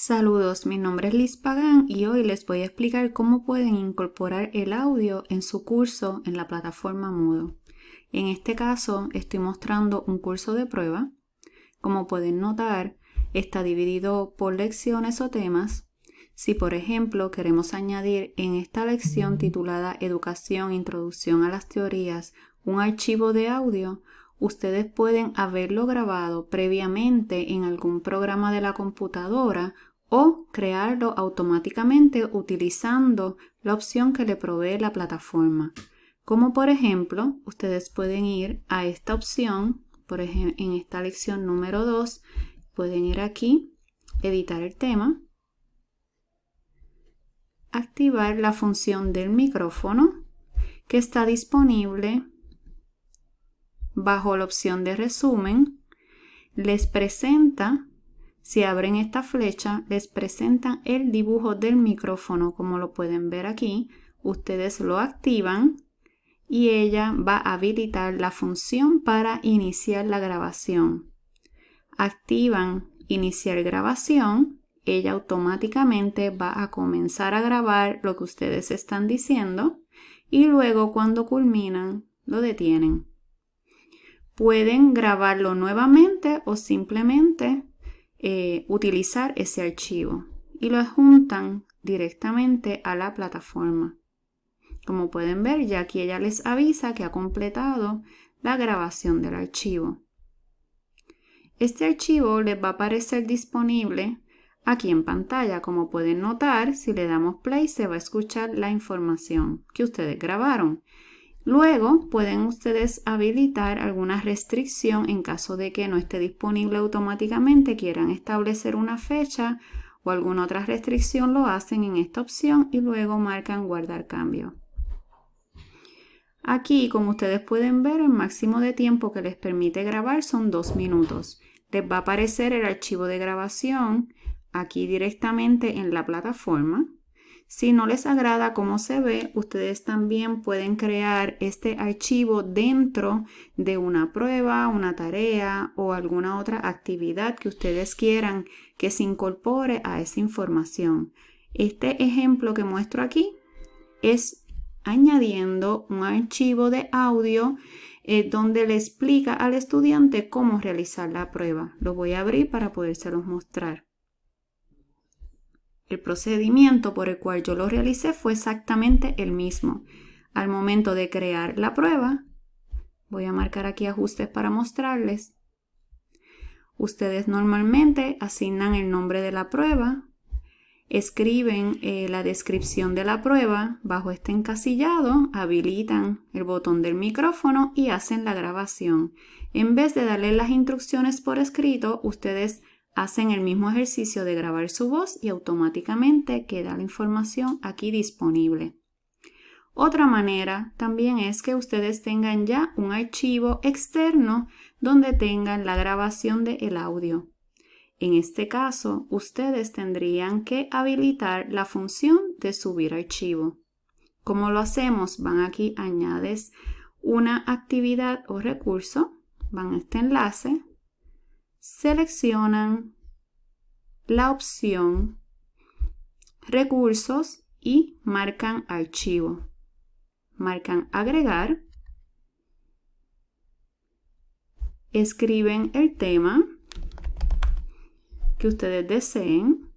Saludos, mi nombre es Liz Pagán y hoy les voy a explicar cómo pueden incorporar el audio en su curso en la plataforma Moodle. En este caso estoy mostrando un curso de prueba. Como pueden notar, está dividido por lecciones o temas. Si por ejemplo queremos añadir en esta lección titulada Educación, Introducción a las Teorías un archivo de audio, ustedes pueden haberlo grabado previamente en algún programa de la computadora o crearlo automáticamente utilizando la opción que le provee la plataforma. Como por ejemplo, ustedes pueden ir a esta opción, por ejemplo, en esta lección número 2, pueden ir aquí, editar el tema, activar la función del micrófono que está disponible bajo la opción de resumen, les presenta si abren esta flecha, les presenta el dibujo del micrófono, como lo pueden ver aquí. Ustedes lo activan y ella va a habilitar la función para iniciar la grabación. Activan iniciar grabación, ella automáticamente va a comenzar a grabar lo que ustedes están diciendo y luego cuando culminan lo detienen. Pueden grabarlo nuevamente o simplemente eh, utilizar ese archivo y lo adjuntan directamente a la plataforma. Como pueden ver, ya aquí ella les avisa que ha completado la grabación del archivo. Este archivo les va a aparecer disponible aquí en pantalla. Como pueden notar, si le damos play se va a escuchar la información que ustedes grabaron. Luego pueden ustedes habilitar alguna restricción en caso de que no esté disponible automáticamente, quieran establecer una fecha o alguna otra restricción, lo hacen en esta opción y luego marcan guardar cambio. Aquí, como ustedes pueden ver, el máximo de tiempo que les permite grabar son dos minutos. Les va a aparecer el archivo de grabación aquí directamente en la plataforma. Si no les agrada cómo se ve, ustedes también pueden crear este archivo dentro de una prueba, una tarea o alguna otra actividad que ustedes quieran que se incorpore a esa información. Este ejemplo que muestro aquí es añadiendo un archivo de audio eh, donde le explica al estudiante cómo realizar la prueba. Lo voy a abrir para podérselos mostrar. El procedimiento por el cual yo lo realicé fue exactamente el mismo. Al momento de crear la prueba, voy a marcar aquí ajustes para mostrarles. Ustedes normalmente asignan el nombre de la prueba, escriben eh, la descripción de la prueba bajo este encasillado, habilitan el botón del micrófono y hacen la grabación. En vez de darle las instrucciones por escrito, ustedes hacen el mismo ejercicio de grabar su voz y automáticamente queda la información aquí disponible. Otra manera también es que ustedes tengan ya un archivo externo donde tengan la grabación del audio. En este caso, ustedes tendrían que habilitar la función de subir archivo. ¿Cómo lo hacemos? Van aquí, añades una actividad o recurso, van a este enlace, seleccionan la opción recursos y marcan archivo. Marcan agregar. Escriben el tema que ustedes deseen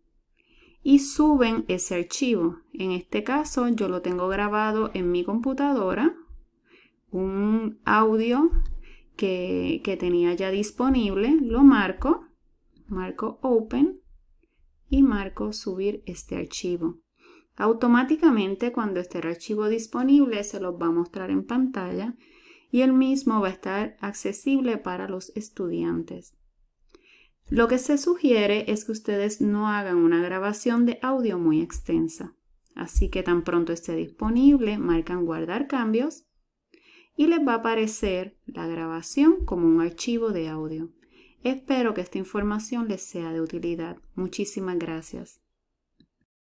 y suben ese archivo. En este caso yo lo tengo grabado en mi computadora, un audio que, tenía ya disponible, lo marco, marco Open y marco subir este archivo. Automáticamente cuando esté el archivo disponible se los va a mostrar en pantalla y el mismo va a estar accesible para los estudiantes. Lo que se sugiere es que ustedes no hagan una grabación de audio muy extensa. Así que tan pronto esté disponible, marcan guardar cambios y les va a aparecer la grabación como un archivo de audio. Espero que esta información les sea de utilidad. Muchísimas gracias.